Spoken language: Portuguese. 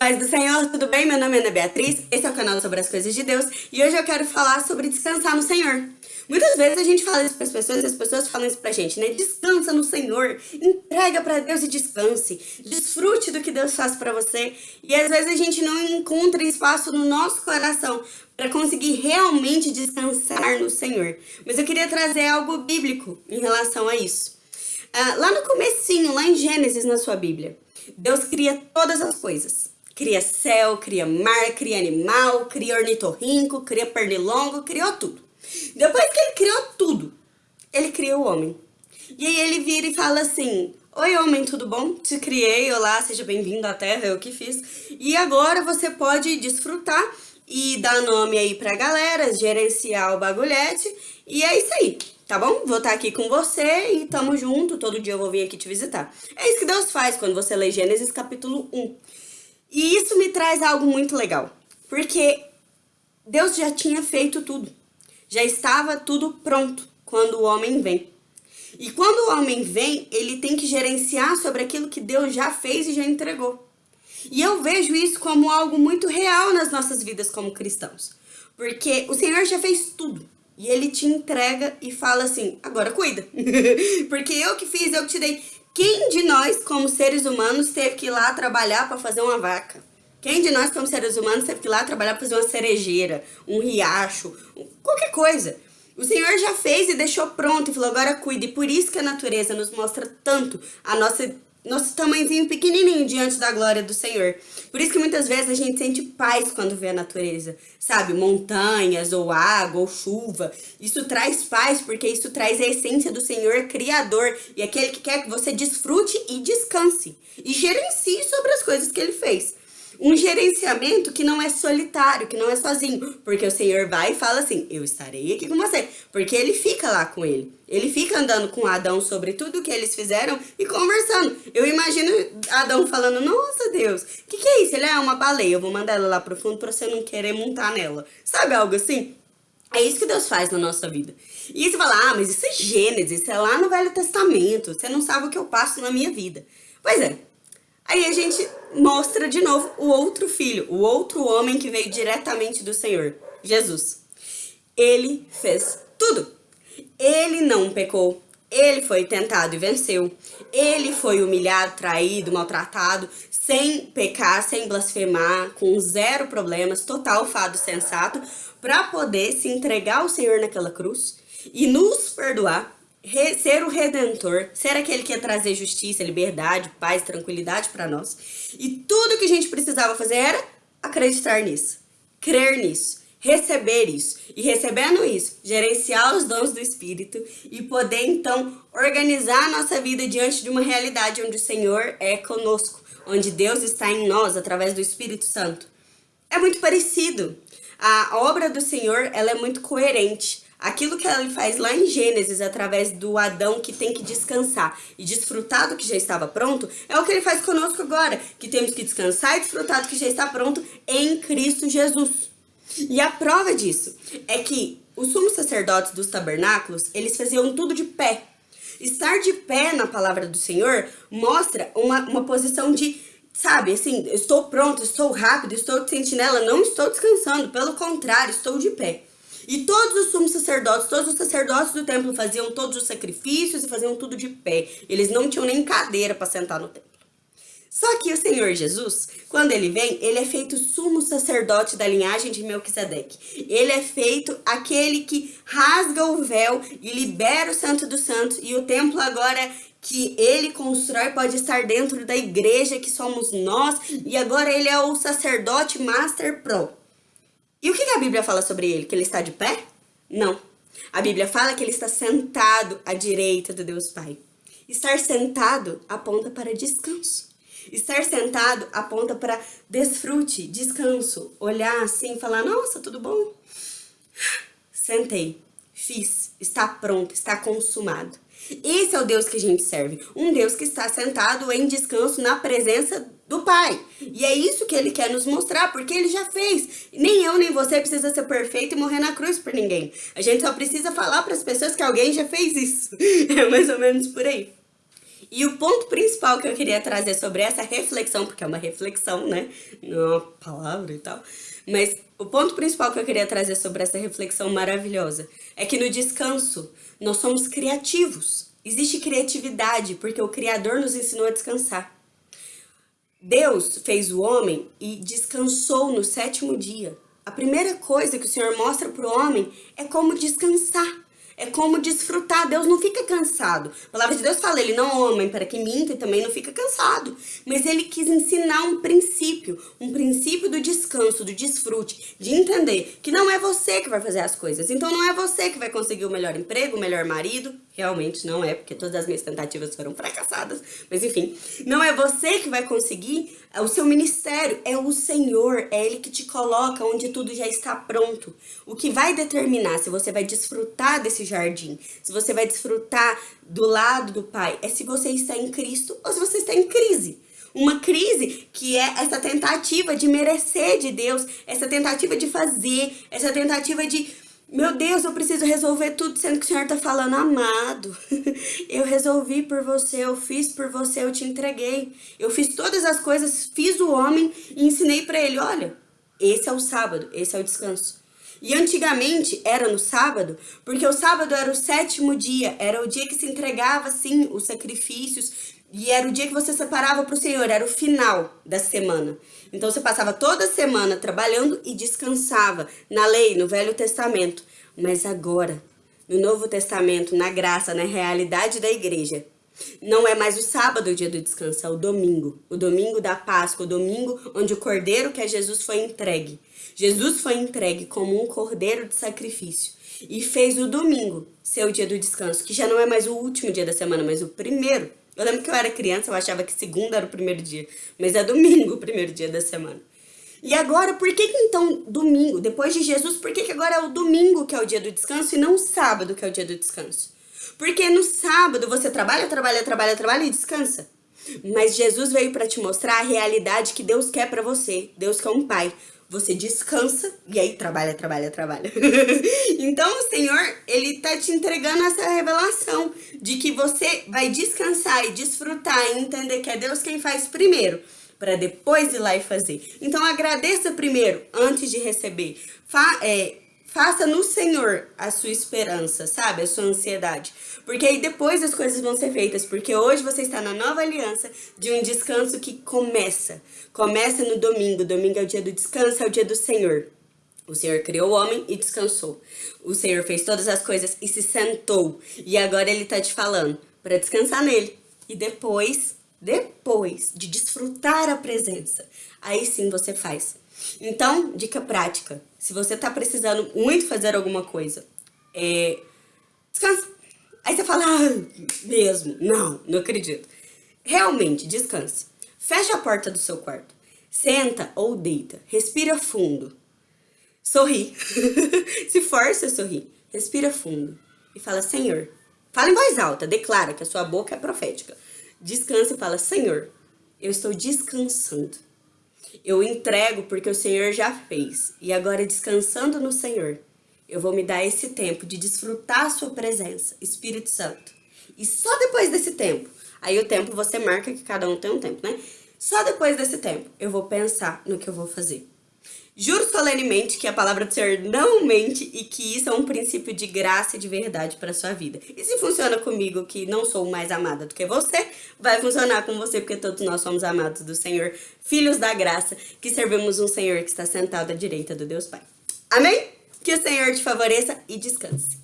Paz do Senhor, tudo bem? Meu nome é Ana Beatriz, esse é o canal sobre as coisas de Deus e hoje eu quero falar sobre descansar no Senhor. Muitas vezes a gente fala isso para as pessoas e as pessoas falam isso pra gente, né? Descansa no Senhor, entrega para Deus e descanse, desfrute do que Deus faz para você. E às vezes a gente não encontra espaço no nosso coração para conseguir realmente descansar no Senhor. Mas eu queria trazer algo bíblico em relação a isso. Ah, lá no comecinho, lá em Gênesis na sua Bíblia, Deus cria todas as coisas. Cria céu, cria mar, cria animal, cria ornitorrinco, cria pernilongo, criou tudo. Depois que ele criou tudo, ele cria o homem. E aí ele vira e fala assim, Oi homem, tudo bom? Te criei, olá, seja bem-vindo à Terra, eu que fiz. E agora você pode desfrutar e dar nome aí pra galera, gerenciar o bagulhete. E é isso aí, tá bom? Vou estar aqui com você e tamo junto, todo dia eu vou vir aqui te visitar. É isso que Deus faz quando você lê Gênesis capítulo 1. E isso me traz algo muito legal, porque Deus já tinha feito tudo. Já estava tudo pronto quando o homem vem. E quando o homem vem, ele tem que gerenciar sobre aquilo que Deus já fez e já entregou. E eu vejo isso como algo muito real nas nossas vidas como cristãos. Porque o Senhor já fez tudo. E ele te entrega e fala assim, agora cuida. Porque eu que fiz, eu que te dei. Quem de nós, como seres humanos, teve que ir lá trabalhar para fazer uma vaca? Quem de nós, como seres humanos, teve que ir lá trabalhar para fazer uma cerejeira, um riacho, qualquer coisa? O Senhor já fez e deixou pronto e falou, agora cuide. Por isso que a natureza nos mostra tanto a nossa nosso tamanhozinho pequenininho diante da glória do Senhor. Por isso que muitas vezes a gente sente paz quando vê a natureza, sabe? Montanhas, ou água, ou chuva. Isso traz paz porque isso traz a essência do Senhor Criador e aquele que quer que você desfrute e descanse. E gerencie sobre as coisas que Ele fez. Um gerenciamento que não é solitário, que não é sozinho. Porque o Senhor vai e fala assim, eu estarei aqui com você. Porque ele fica lá com ele. Ele fica andando com Adão sobre tudo que eles fizeram e conversando. Eu imagino Adão falando, nossa Deus, o que, que é isso? Ele é uma baleia, eu vou mandar ela lá pro fundo pra você não querer montar nela. Sabe algo assim? É isso que Deus faz na nossa vida. E você fala, ah, mas isso é Gênesis, isso é lá no Velho Testamento, você não sabe o que eu passo na minha vida. Pois é, Aí a gente mostra de novo o outro filho, o outro homem que veio diretamente do Senhor, Jesus. Ele fez tudo. Ele não pecou, ele foi tentado e venceu. Ele foi humilhado, traído, maltratado, sem pecar, sem blasfemar, com zero problemas, total fado sensato, para poder se entregar ao Senhor naquela cruz e nos perdoar ser o Redentor, ser aquele que ia trazer justiça, liberdade, paz, tranquilidade para nós. E tudo que a gente precisava fazer era acreditar nisso, crer nisso, receber isso. E recebendo isso, gerenciar os dons do Espírito e poder então organizar a nossa vida diante de uma realidade onde o Senhor é conosco, onde Deus está em nós através do Espírito Santo. É muito parecido. A obra do Senhor, ela é muito coerente. Aquilo que ele faz lá em Gênesis, através do Adão que tem que descansar e desfrutar do que já estava pronto, é o que ele faz conosco agora, que temos que descansar e desfrutar do que já está pronto em Cristo Jesus. E a prova disso é que os sumos sacerdotes dos tabernáculos, eles faziam tudo de pé. Estar de pé na palavra do Senhor mostra uma, uma posição de sabe, assim, estou pronto, estou rápido, estou de sentinela, não estou descansando, pelo contrário, estou de pé. E todos os sumos sacerdotes, todos os sacerdotes do templo faziam todos os sacrifícios e faziam tudo de pé. Eles não tinham nem cadeira para sentar no templo. Só que o Senhor Jesus, quando ele vem, ele é feito sumo sacerdote da linhagem de Melquisedeque. Ele é feito aquele que rasga o véu e libera o santo dos santos. E o templo agora que ele constrói pode estar dentro da igreja que somos nós. E agora ele é o sacerdote master pro. E o que a Bíblia fala sobre ele? Que ele está de pé? Não. A Bíblia fala que ele está sentado à direita do Deus Pai. Estar sentado aponta para descanso. Estar sentado aponta para desfrute, descanso. Olhar assim e falar, nossa, tudo bom? Sentei, fiz, está pronto, está consumado. Esse é o Deus que a gente serve. Um Deus que está sentado em descanso na presença do Pai. E é isso que Ele quer nos mostrar, porque Ele já fez. Nem eu, nem você precisa ser perfeito e morrer na cruz por ninguém. A gente só precisa falar para as pessoas que alguém já fez isso. É mais ou menos por aí. E o ponto principal que eu queria trazer sobre essa reflexão, porque é uma reflexão, né? Não é uma palavra e tal. Mas o ponto principal que eu queria trazer sobre essa reflexão maravilhosa é que no descanso nós somos criativos. Existe criatividade, porque o Criador nos ensinou a descansar. Deus fez o homem e descansou no sétimo dia. A primeira coisa que o Senhor mostra para o homem é como descansar. É como desfrutar. Deus não fica cansado. A palavra de Deus fala, ele não homem para que minta e também não fica cansado. Mas ele quis ensinar um princípio, um princípio do descanso, do desfrute, de entender que não é você que vai fazer as coisas. Então não é você que vai conseguir o melhor emprego, o melhor marido. Realmente não é, porque todas as minhas tentativas foram fracassadas. Mas enfim, não é você que vai conseguir o seu ministério, é o Senhor, é Ele que te coloca onde tudo já está pronto. O que vai determinar se você vai desfrutar desse jardim, se você vai desfrutar do lado do Pai, é se você está em Cristo ou se você está em crise. Uma crise que é essa tentativa de merecer de Deus, essa tentativa de fazer, essa tentativa de meu Deus, eu preciso resolver tudo, sendo que o Senhor tá falando, amado, eu resolvi por você, eu fiz por você, eu te entreguei. Eu fiz todas as coisas, fiz o homem e ensinei para ele, olha, esse é o sábado, esse é o descanso. E antigamente era no sábado, porque o sábado era o sétimo dia, era o dia que se entregava, sim, os sacrifícios, e era o dia que você separava para o Senhor, era o final da semana. Então você passava toda semana trabalhando e descansava na lei, no Velho Testamento. Mas agora, no Novo Testamento, na graça, na realidade da igreja, não é mais o sábado o dia do descanso, é o domingo. O domingo da Páscoa, o domingo onde o cordeiro que é Jesus foi entregue. Jesus foi entregue como um cordeiro de sacrifício e fez o domingo ser o dia do descanso, que já não é mais o último dia da semana, mas o primeiro. Eu lembro que eu era criança, eu achava que segunda era o primeiro dia, mas é domingo o primeiro dia da semana. E agora, por que, que então domingo, depois de Jesus, por que, que agora é o domingo que é o dia do descanso e não o sábado que é o dia do descanso? Porque no sábado você trabalha, trabalha, trabalha, trabalha e descansa. Mas Jesus veio para te mostrar a realidade que Deus quer para você. Deus quer um pai. Você descansa e aí trabalha, trabalha, trabalha. então o Senhor, Ele tá te entregando essa revelação de que você vai descansar e desfrutar e entender que é Deus quem faz primeiro para depois ir lá e fazer. Então agradeça primeiro, antes de receber. Fa é, Faça no Senhor a sua esperança, sabe? A sua ansiedade. Porque aí depois as coisas vão ser feitas. Porque hoje você está na nova aliança de um descanso que começa. Começa no domingo. Domingo é o dia do descanso, é o dia do Senhor. O Senhor criou o homem e descansou. O Senhor fez todas as coisas e se sentou. E agora Ele está te falando para descansar nele. E depois, depois de desfrutar a presença, aí sim você faz então, dica prática. Se você tá precisando muito fazer alguma coisa, é... Descansa. Aí você fala, ah, mesmo. Não, não acredito. Realmente, descanse. Fecha a porta do seu quarto. Senta ou deita. Respira fundo. Sorri. Se força a sorrir. Respira fundo. E fala, Senhor. Fala em voz alta. Declara que a sua boca é profética. Descansa e fala, Senhor, eu estou descansando eu entrego porque o Senhor já fez. E agora, descansando no Senhor, eu vou me dar esse tempo de desfrutar a sua presença, Espírito Santo. E só depois desse tempo, aí o tempo você marca que cada um tem um tempo, né? Só depois desse tempo eu vou pensar no que eu vou fazer. Juro solenemente que a palavra do Senhor não mente e que isso é um princípio de graça e de verdade para sua vida. E se funciona comigo, que não sou mais amada do que você, vai funcionar com você, porque todos nós somos amados do Senhor, filhos da graça, que servimos um Senhor que está sentado à direita do Deus Pai. Amém? Que o Senhor te favoreça e descanse.